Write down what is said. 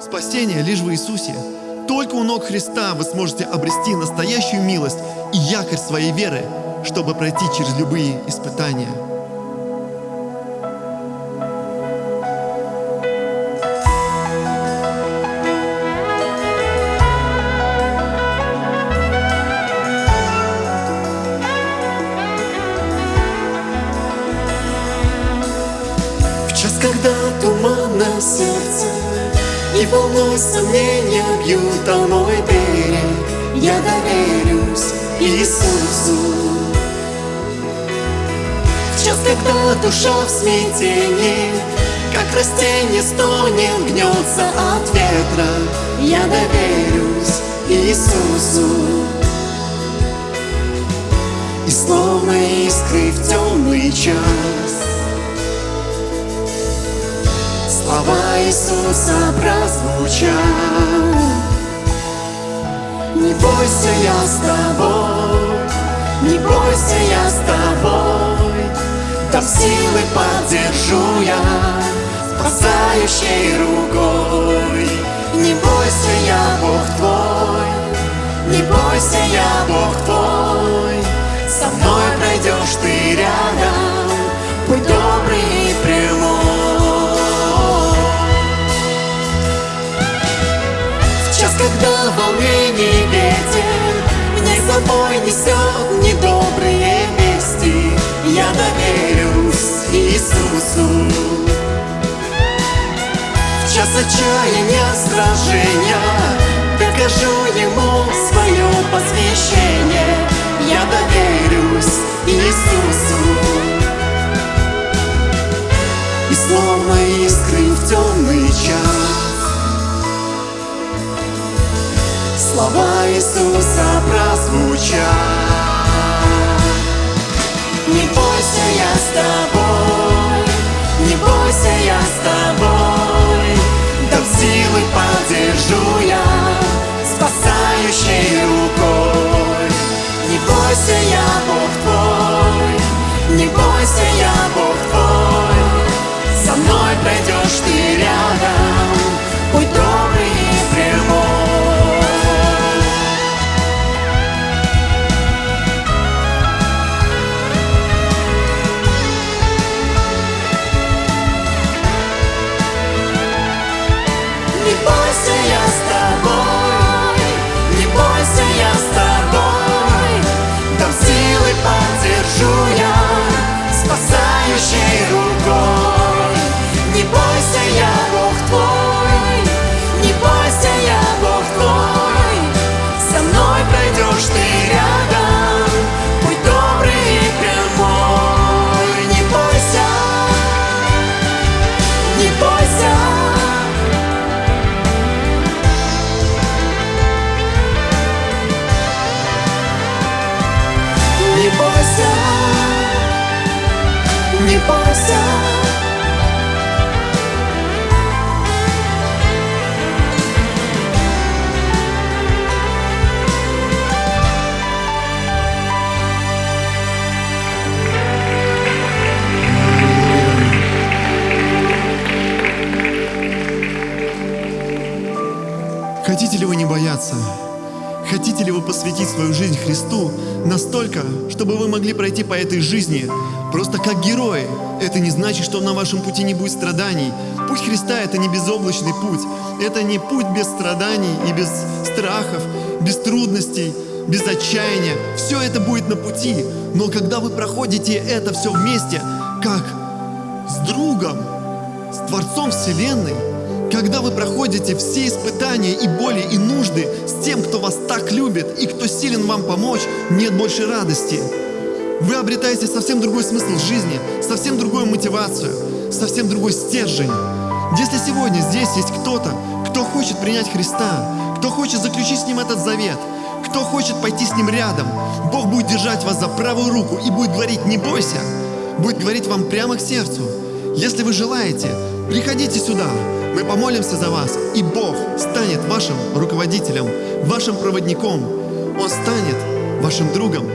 Спасение лишь в Иисусе. Только у ног Христа вы сможете обрести настоящую милость и якорь своей веры, чтобы пройти через любые испытания. В час, когда туманно сердце И волной сомнения бьют о мой берег Я доверюсь Иисусу. В час, когда душа в смятении Как растение стонет, гнется от ветра. Я доверюсь Иисусу. И словно искры в темный час Слова Иисуса прозвучат. Не бойся, я с тобой Не бойся, я с тобой. Там силы поддержу я Спасающей рукой. Не бойся, я Бог твой Не бойся, я собой несет недобрые вести. Я доверюсь Иисусу. В час отчаяния сражения Докажу Ему свое посвящение. Я доверюсь Иисусу Слова Иисуса прозвучат. Не бойся, я с тобой Не бойся, я с тобой Дам силы поддержу я Спасающей рукой. Не бойся, я Бог твой Не бойся, я Бог твой Со мной пройдешь ты рядом Хотите ли вы не бояться? Хотите ли вы посвятить свою жизнь Христу настолько, чтобы вы могли пройти по этой жизни просто как герои? Это не значит, что на вашем пути не будет страданий. Путь Христа — это не безоблачный путь. Это не путь без страданий и без страхов, без трудностей, без отчаяния. Все это будет на пути. Но когда вы проходите это все вместе, как с другом, с Творцом Вселенной, когда вы проходите все испытания и боли и нужды с тем, кто вас так любит и кто силен вам помочь, нет больше радости. Вы обретаете совсем другой смысл жизни, совсем другую мотивацию, совсем другой стержень. Если сегодня здесь есть кто-то, кто хочет принять Христа, кто хочет заключить с Ним этот завет, кто хочет пойти с Ним рядом, Бог будет держать вас за правую руку и будет говорить «не бойся», будет говорить вам прямо к сердцу. Если вы желаете, приходите сюда, мы помолимся за вас, и Бог станет вашим руководителем, вашим проводником. Он станет вашим другом,